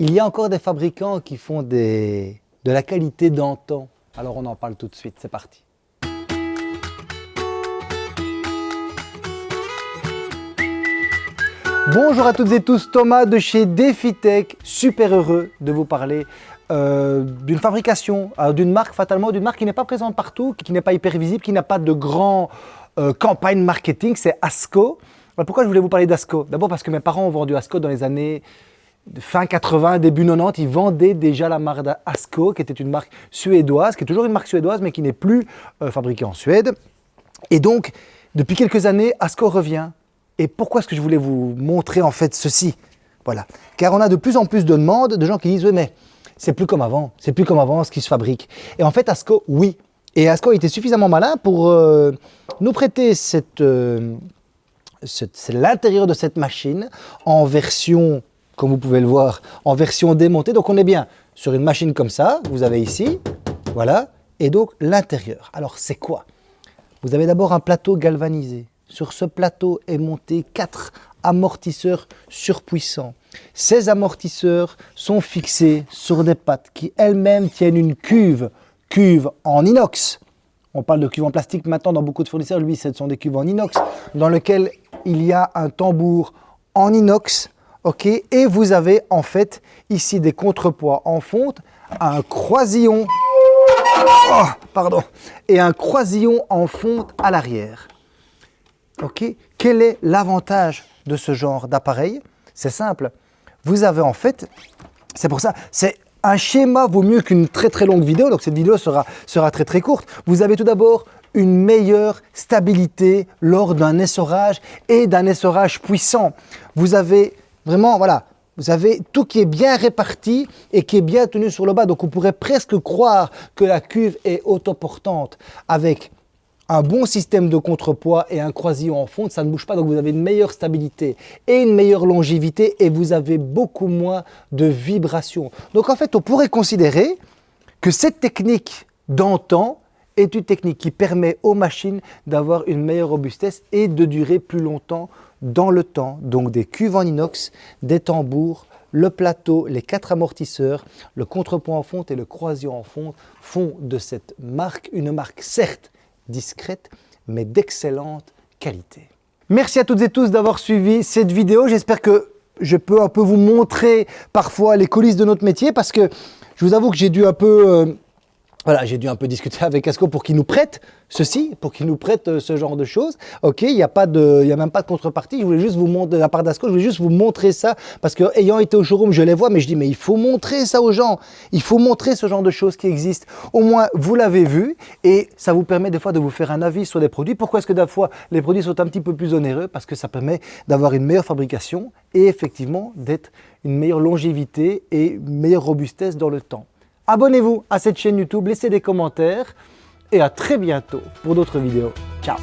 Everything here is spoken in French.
Il y a encore des fabricants qui font de la qualité d'antan. Alors on en parle tout de suite, c'est parti. Bonjour à toutes et tous, Thomas de chez DefiTech, super heureux de vous parler euh, d'une fabrication, euh, d'une marque fatalement, d'une marque qui n'est pas présente partout, qui n'est pas hyper visible, qui n'a pas de grand euh, campagne marketing, c'est Asco. pourquoi je voulais vous parler d'Asco? D'abord parce que mes parents ont vendu Asco dans les années fin 80, début 90, ils vendaient déjà la marque Asco, qui était une marque suédoise, qui est toujours une marque suédoise, mais qui n'est plus fabriquée en Suède. Et donc, depuis quelques années, Asco revient. Et pourquoi est-ce que je voulais vous montrer en fait ceci? Voilà. Car on a de plus en plus de demandes de gens qui disent « Oui, mais c'est plus comme avant, c'est plus comme avant ce qui se fabrique. Et en fait, Asco, oui. Et Asco était suffisamment malin pour euh, nous prêter euh, l'intérieur de cette machine en version, comme vous pouvez le voir, en version démontée. Donc on est bien sur une machine comme ça, vous avez ici, voilà, et donc l'intérieur. Alors c'est quoi? Vous avez d'abord un plateau galvanisé. Sur ce plateau est monté quatre amortisseurs surpuissants. Ces amortisseurs sont fixés sur des pattes qui elles-mêmes tiennent une cuve, cuve en inox. On parle de cuve en plastique maintenant dans beaucoup de fournisseurs, lui ce sont des cuves en inox dans lequel il y a un tambour en inox, ok et vous avez en fait ici des contrepoids en fonte, un croisillon, oh, pardon, et un croisillon en fonte à l'arrière. Ok Quel est l'avantage de ce genre d'appareil? C'est simple. Vous avez en fait, c'est pour ça, c'est un schéma vaut mieux qu'une très très longue vidéo, donc cette vidéo sera, sera très très courte. Vous avez tout d'abord une meilleure stabilité lors d'un essorage et d'un essorage puissant. Vous avez vraiment, voilà, vous avez tout qui est bien réparti et qui est bien tenu sur le bas. Donc on pourrait presque croire que la cuve est autoportante avec un bon système de contrepoids et un croisillon en fonte, ça ne bouge pas, donc vous avez une meilleure stabilité et une meilleure longévité et vous avez beaucoup moins de vibrations. Donc en fait, on pourrait considérer que cette technique d'antan est une technique qui permet aux machines d'avoir une meilleure robustesse et de durer plus longtemps dans le temps. Donc des cuves en inox, des tambours, le plateau, les quatre amortisseurs, le contrepoids en fonte et le croisillon en fonte font de cette marque une marque certes discrète, mais d'excellente qualité. Merci à toutes et tous d'avoir suivi cette vidéo. J'espère que je peux un peu vous montrer parfois les coulisses de notre métier parce que je vous avoue que j'ai dû un peu euh, voilà, j'ai dû un peu discuter avec Asco pour qu'il nous prête ceci, pour qu'il nous prête euh, ce genre de choses. Ok, il n'y a, pas de, a même pas de contrepartie. Je voulais juste vous montrer, la part d'Asco, je voulais juste vous montrer ça parce que ayant été au showroom, je les vois, mais je dis, mais il faut montrer ça aux gens. Il faut montrer ce genre de choses qui existent. Au moins, vous l'avez vu et ça vous permet des fois de vous faire un avis sur les produits. Pourquoi est-ce que des fois, les produits sont un petit peu plus onéreux? Parce que ça permet d'avoir une meilleure fabrication et effectivement d'être une meilleure longévité et une meilleure robustesse dans le temps. Abonnez-vous à cette chaîne YouTube, laissez des commentaires et à très bientôt pour d'autres vidéos. Ciao